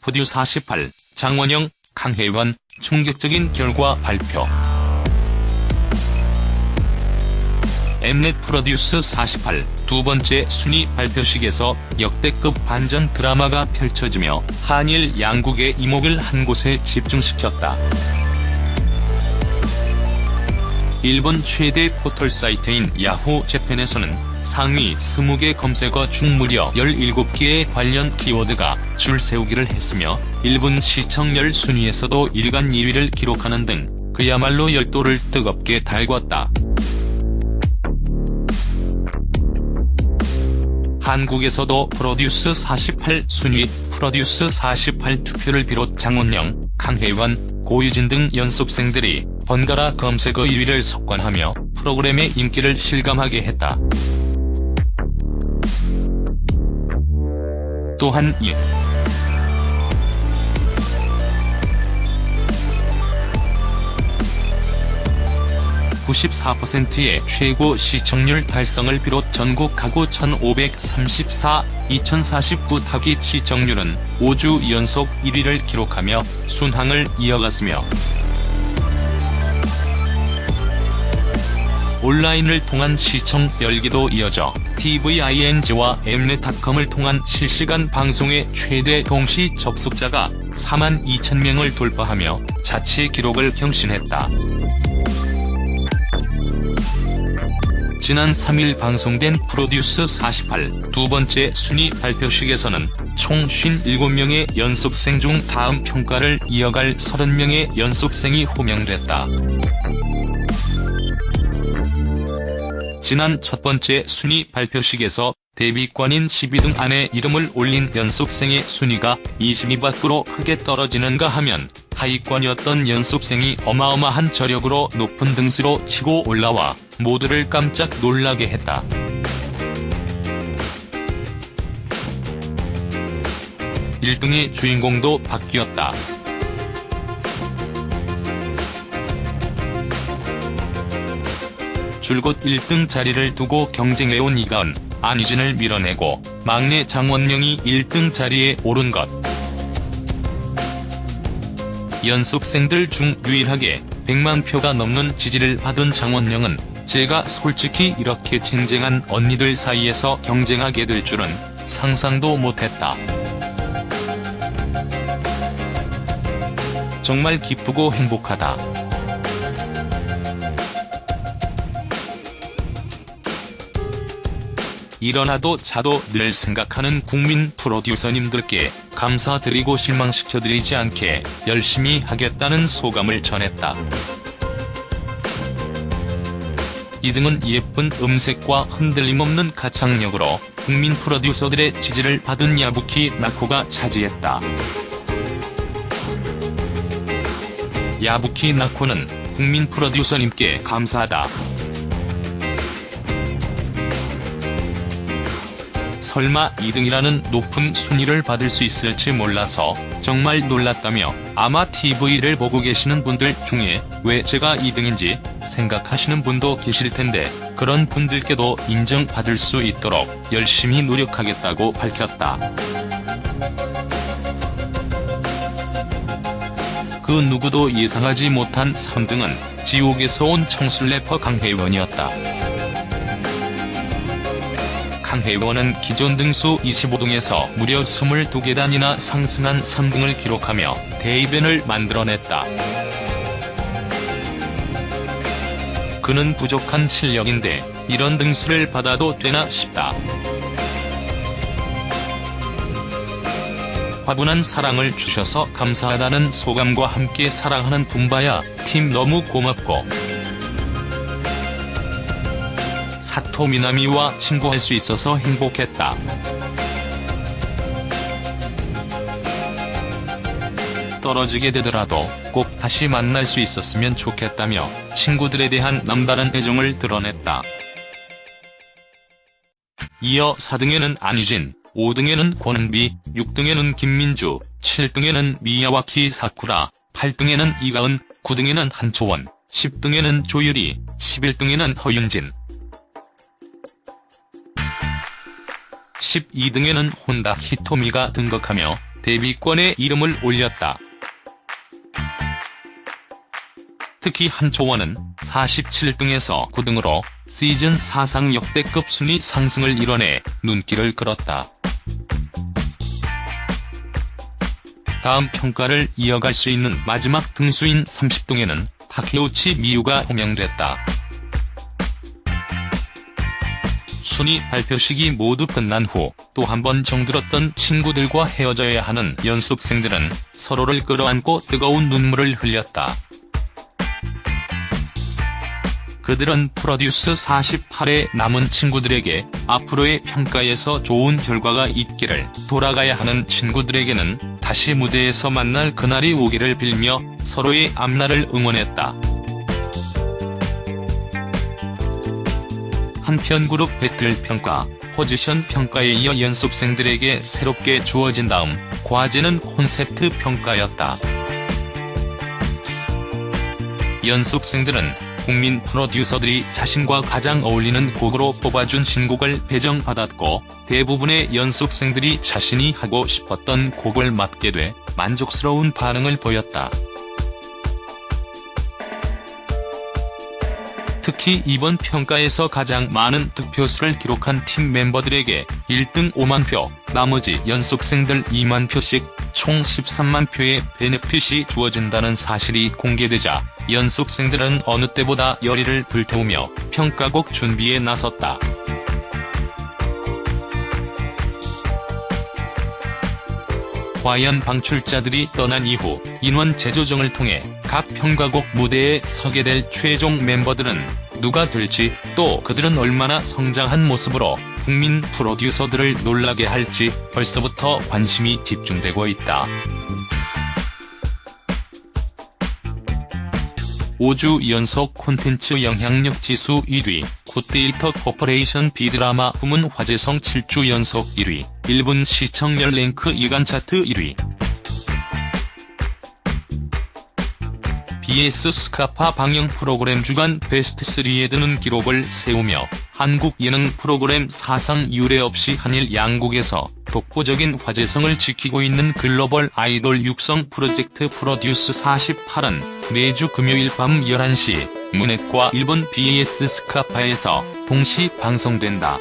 푸듀 48, 장원영, 강혜원, 충격적인 결과 발표. 엠넷 프로듀스 48, 두 번째 순위 발표식에서 역대급 반전 드라마가 펼쳐지며 한일 양국의 이목을 한 곳에 집중시켰다. 일본 최대 포털 사이트인 야후 재팬에서는 상위 20개 검색어 중 무려 17개의 관련 키워드가 줄 세우기를 했으며 일본 시청률 순위에서도 일간 2위를 기록하는 등 그야말로 열도를 뜨겁게 달궜다. 한국에서도 프로듀스 48 순위, 프로듀스 48 투표를 비롯 장원영, 강혜원, 고유진 등 연습생들이 번갈아 검색어 1위를 석권하며 프로그램의 인기를 실감하게 했다. 또한 이 94%의 최고 시청률 달성을 비롯 전국 가구 1534, 2049 타깃 시청률은 5주 연속 1위를 기록하며 순항을 이어갔으며 온라인을 통한 시청 열기도 이어져 tving와 엠넷닷컴을 통한 실시간 방송의 최대 동시 접속자가 4만 2천 명을 돌파하며 자체 기록을 경신했다. 지난 3일 방송된 프로듀스 48 두 번째 순위 발표식에서는 총 57명의 연습생 중 다음 평가를 이어갈 30명의 연습생이 호명됐다. 지난 첫 번째 순위 발표식에서 데뷔권인 10위 등 안에 이름을 올린 연습생의 순위가 20위 밖으로 크게 떨어지는가 하면 하위권이었던 연습생이 어마어마한 저력으로 높은 등수로 치고 올라와 모두를 깜짝 놀라게 했다. (1등의) 주인공도 바뀌었다. 줄곧 1등 자리를 두고 경쟁해온 이가은, 안희진을 밀어내고 막내 장원영이 1등 자리에 오른 것. 연습생들 중 유일하게 100만 표가 넘는 지지를 받은 장원영은 제가 솔직히 이렇게 쟁쟁한 언니들 사이에서 경쟁하게 될 줄은 상상도 못했다. 정말 기쁘고 행복하다. 일어나도 자도 늘 생각하는 국민 프로듀서님들께 감사드리고 실망시켜드리지 않게 열심히 하겠다는 소감을 전했다. 이등은 예쁜 음색과 흔들림 없는 가창력으로 국민 프로듀서들의 지지를 받은 야부키 나코가 차지했다. 야부키 나코는 국민 프로듀서님께 감사하다. 설마 2등이라는 높은 순위를 받을 수 있을지 몰라서 정말 놀랐다며 아마 TV를 보고 계시는 분들 중에 왜 제가 2등인지 생각하시는 분도 계실 텐데 그런 분들께도 인정받을 수 있도록 열심히 노력하겠다고 밝혔다. 그 누구도 예상하지 못한 3등은 지옥에서 온 청술 래퍼 강혜원이었다. 강혜원은 기존 등수 25등에서 무려 22계단이나 상승한 3등을 기록하며 대이변을 만들어냈다. 그는 부족한 실력인데 이런 등수를 받아도 되나 싶다. 화분한 사랑을 주셔서 감사하다는 소감과 함께 사랑하는 붐바야 팀 너무 고맙고 토 미나미와 친구할 수 있어서 행복했다. 떨어지게 되더라도 꼭 다시 만날 수 있었으면 좋겠다며 친구들에 대한 남다른 애정을 드러냈다. 이어 4등에는 안유진, 5등에는 권은비, 6등에는 김민주, 7등에는 미야와키 사쿠라, 8등에는 이가은, 9등에는 한초원, 10등에는 조유리, 11등에는 허윤진, 12등에는 혼다 히토미가 등극하며 데뷔권에 이름을 올렸다. 특히 한초원은 47등에서 9등으로 시즌 사상 역대급 순위 상승을 이뤄내 눈길을 끌었다. 다음 평가를 이어갈 수 있는 마지막 등수인 30등에는 타케우치 미유가 호명됐다. 순위 발표식이 모두 끝난 후 또 한 번 정들었던 친구들과 헤어져야 하는 연습생들은 서로를 끌어안고 뜨거운 눈물을 흘렸다. 그들은 프로듀스 48의 남은 친구들에게 앞으로의 평가에서 좋은 결과가 있기를 돌아가야 하는 친구들에게는 다시 무대에서 만날 그날이 오기를 빌며 서로의 앞날을 응원했다. 한편 그룹 배틀 평가, 포지션 평가에 이어 연습생들에게 새롭게 주어진 다음 과제는 콘셉트 평가였다. 연습생들은 국민 프로듀서들이 자신과 가장 어울리는 곡으로 뽑아준 신곡을 배정받았고 대부분의 연습생들이 자신이 하고 싶었던 곡을 맡게 돼 만족스러운 반응을 보였다. 특히 이번 평가에서 가장 많은 득표수를 기록한 팀 멤버들에게 1등 5만 표, 나머지 연습생들 2만 표씩 총 13만 표의 베네핏이 주어진다는 사실이 공개되자 연습생들은 어느 때보다 열의를 불태우며 평가곡 준비에 나섰다. 과연 방출자들이 떠난 이후 인원 재조정을 통해 각 평가곡 무대에 서게 될 최종 멤버들은 누가 될지 또 그들은 얼마나 성장한 모습으로 국민 프로듀서들을 놀라게 할지 벌써부터 관심이 집중되고 있다. 5주 연속 콘텐츠 영향력 지수 1위, 굿데이터 코퍼레이션 비드라마 부문 화제성 7주 연속 1위, 1분 시청률 랭크 2간 차트 1위. BS 스카파 방영 프로그램 주간 베스트3에 드는 기록을 세우며 한국 예능 프로그램 사상 유례 없이 한일 양국에서 독보적인 화제성을 지키고 있는 글로벌 아이돌 육성 프로젝트 프로듀스 48은 매주 금요일 밤 11시 문넷과 일본 BS 스카파에서 동시 방송된다.